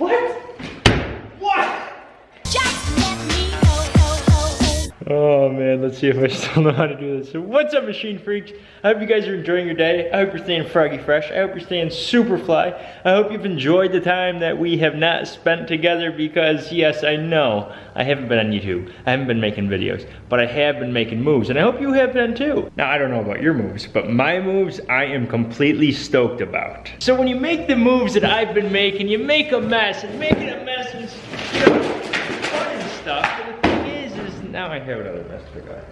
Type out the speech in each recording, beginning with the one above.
What? Oh man, let's see if I still know how to do this. So what's up machine freaks? I hope you guys are enjoying your day. I hope you're staying froggy fresh. I hope you're staying super fly. I hope you've enjoyed the time that we have not spent together because yes, I know I haven't been on YouTube. I haven't been making videos, but I have been making moves and I hope you have been too. Now I don't know about your moves, but my moves I am completely stoked about. So when you make the moves that I've been making, you make a mess and making a mess is you know, fun and stuff. I have another mess to go.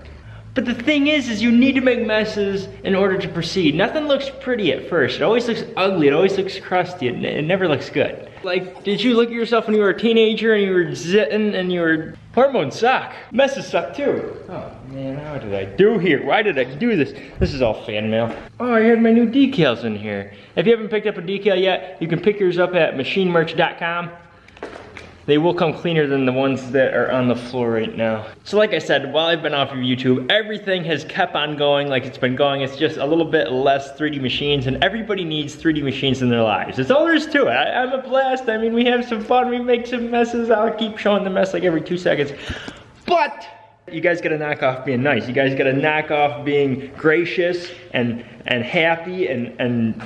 But the thing is, is you need to make messes in order to proceed. Nothing looks pretty at first. It always looks ugly. It always looks crusty. It, it never looks good. Like, did you look at yourself when you were a teenager and you were zitting and you were hormones suck? Messes suck too. Oh man, how did I do here? Why did I do this? This is all fan mail. Oh, I had my new decals in here. If you haven't picked up a decal yet, you can pick yours up at machinemerch.com. They will come cleaner than the ones that are on the floor right now. So like I said, while I've been off of YouTube, everything has kept on going like it's been going. It's just a little bit less 3D machines and everybody needs 3D machines in their lives. It's all there is to it. I, I'm a blast. I mean, we have some fun. We make some messes. I'll keep showing the mess like every two seconds. But you guys gotta knock off being nice. You guys gotta knock off being gracious and and happy and and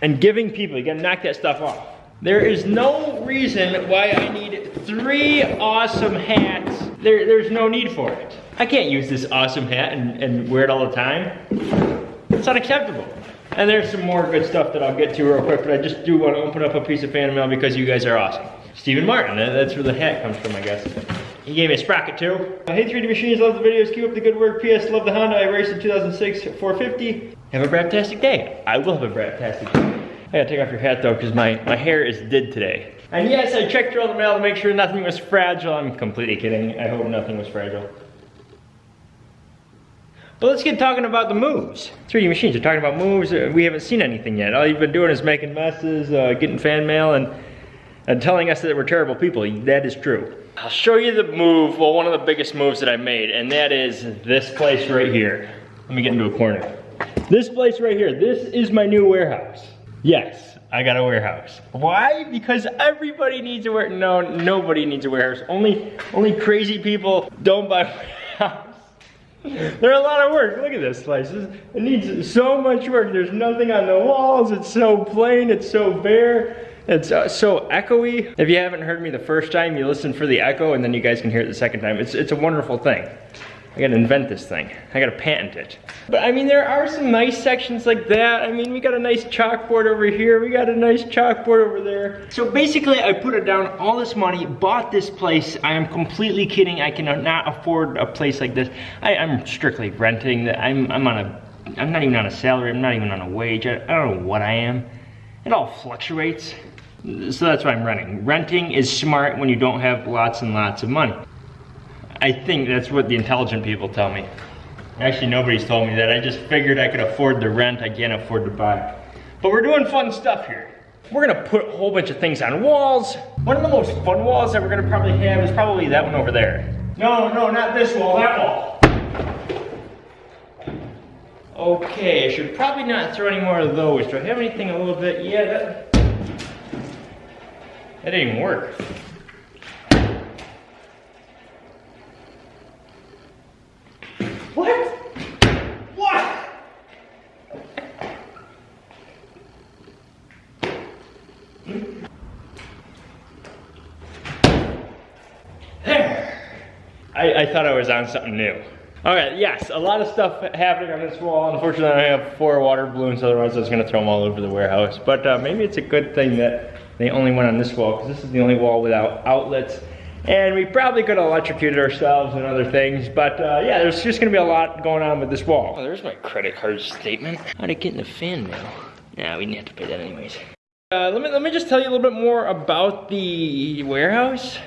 and giving people. You gotta knock that stuff off. There is no reason why I need three awesome hats. There, there's no need for it. I can't use this awesome hat and, and wear it all the time. It's unacceptable. And there's some more good stuff that I'll get to real quick, but I just do want to open up a piece of fan mail because you guys are awesome. Stephen Martin, that's where the hat comes from, I guess. He gave me a sprocket too. Uh, Hey 3D Machines, love the videos, keep up the good work. PS, love the Honda I raced in 2006 450. Have a braptastic day. I will have a braptastic day. I gotta take off your hat though, because my, my hair is did today. And yes, I checked through all the mail to make sure nothing was fragile. I'm completely kidding. I hope nothing was fragile. But let's get talking about the moves. 3D Machines are talking about moves. Uh, We haven't seen anything yet. All you've been doing is making messes, uh, getting fan mail, and, and telling us that we're terrible people. That is true. I'll show you the move, well, one of the biggest moves that I made, and that is this place right here. Let me get into a corner. This place right here, this is my new warehouse. Yes, I got a warehouse. Why? Because everybody needs a warehouse. No, nobody needs a warehouse. Only, only crazy people don't buy warehouse. They're a lot of work. Look at this. This- It needs so much work. There's nothing on the walls. It's so plain. It's so bare. It's uh, so echoey. If you haven't heard me the first time, you listen for the echo, and then you guys can hear it the second time. It's it's a wonderful thing. I gotta invent this thing. I gotta patent it. But I mean, there are some nice sections like that. I mean, we got a nice chalkboard over here. We got a nice chalkboard over there. So basically, I put it down all this money, bought this place. I am completely kidding. I cannot afford a place like this. I, I'm strictly renting. I'm, I'm on a, I'm not even on a salary. I'm not even on a wage. I, I don't know what I am. It all fluctuates. So that's why I'm renting. Renting is smart when you don't have lots and lots of money. I think that's what the intelligent people tell me. Actually, nobody's told me that. I just figured I could afford the rent, I can't afford to buy. But we're doing fun stuff here. We're gonna put a whole bunch of things on walls. One of the most fun walls that we're gonna probably have is probably that one over there. No, no, not this wall, that wall. Okay, I should probably not throw any more of those. Do I have anything a little bit? Yeah, that, that didn't even work. There. I, I thought I was on something new. All right, yes, a lot of stuff happening on this wall. Unfortunately, I have four water balloons, otherwise I was gonna throw them all over the warehouse. But uh, maybe it's a good thing that they only went on this wall, because this is the only wall without outlets. And we probably could have electrocuted ourselves and other things, but uh, yeah, there's just gonna be a lot going on with this wall. Oh, there's my credit card statement. How'd it get in the fan mail? Yeah, we didn't have to pay that anyways. Uh, let me let me just tell you a little bit more about the warehouse.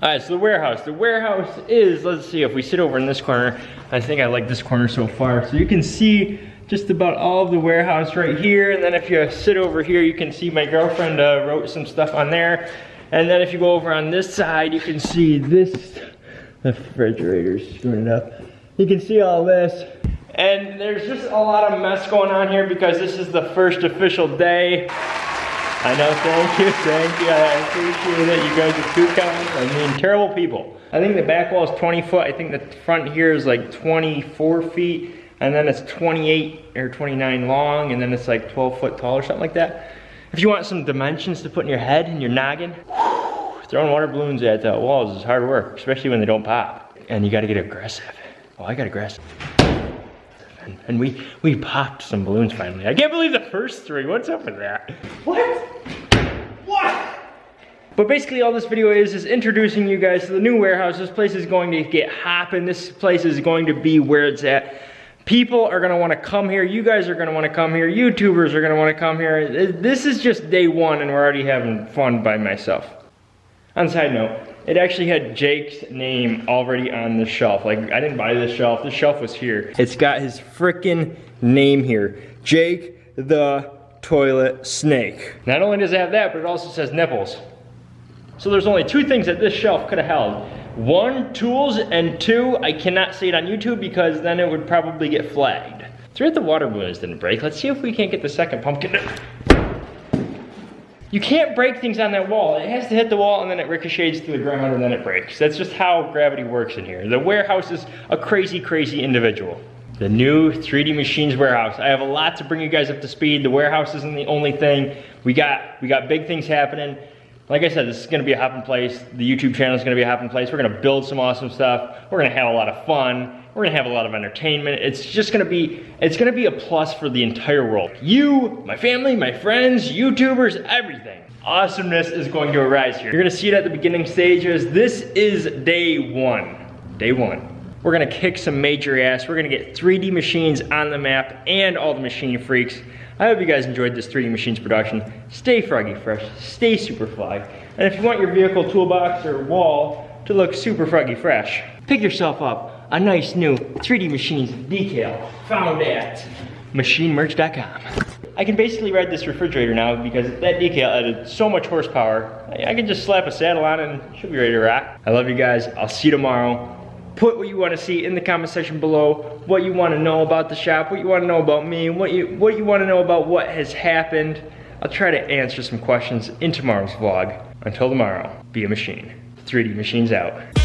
All right, so the warehouse. The warehouse is, let's see, if we sit over in this corner, I think I like this corner so far. So you can see just about all of the warehouse right here. And then if you sit over here, you can see my girlfriend uh, wrote some stuff on there. And then if you go over on this side, you can see this, the refrigerator's screwing it up. You can see all this. And there's just a lot of mess going on here because this is the first official day I know, thank you, thank you. I appreciate it. You guys are too kind. I mean, terrible people. I think the back wall is 20 foot. I think the front here is like 24 feet. And then it's 28 or 29 long. And then it's like 12 foot tall or something like that. If you want some dimensions to put in your head and your noggin, throwing water balloons at the walls is hard work, especially when they don't pop. And you gotta get aggressive. Oh, I got aggressive. And, and we, we popped some balloons finally. I can't believe the first three. What's up with that? What? What? But basically all this video is, is introducing you guys to the new warehouse. This place is going to get hopping. This place is going to be where it's at. People are gonna wanna come here. You guys are gonna wanna come here. YouTubers are gonna wanna come here. This is just day one and we're already having fun by myself. On side note, it actually had Jake's name already on the shelf. Like, I didn't buy this shelf, this shelf was here. It's got his freaking name here. Jake the Toilet Snake. Not only does it have that, but it also says nipples. So there's only two things that this shelf could have held. One, tools, and two, I cannot say it on YouTube because then it would probably get flagged. Three of the water balloons didn't break. Let's see if we can't get the second pumpkin. You can't break things on that wall. It has to hit the wall and then it ricochets to the ground and then it breaks. That's just how gravity works in here. The warehouse is a crazy, crazy individual. The new 3D Machines warehouse. I have a lot to bring you guys up to speed. The warehouse isn't the only thing. We got, we got big things happening. Like I said, this is gonna be a hopping place. The YouTube channel is gonna be a hopping place. We're gonna build some awesome stuff. We're gonna have a lot of fun. We're gonna have a lot of entertainment. It's just gonna be, it's gonna be a plus for the entire world. You, my family, my friends, YouTubers, everything. Awesomeness is going to arise here. You're gonna see it at the beginning stages. This is day one, day one. We're gonna kick some major ass. We're gonna get 3D machines on the map and all the machine freaks. I hope you guys enjoyed this 3D Machines production. Stay froggy fresh, stay super fly. And if you want your vehicle toolbox or wall to look super froggy fresh, pick yourself up a nice new 3D Machines decal found at machinemerch.com. I can basically ride this refrigerator now because that decal added so much horsepower. I, can just slap a saddle on and she'll be ready to rock. I love you guys. I'll see you tomorrow. Put what you want to see in the comment section below. What you want to know about the shop. What you want to know about me. What you what you want to know about what has happened. I'll try to answer some questions in tomorrow's vlog. Until tomorrow, be a machine. 3D Machines out.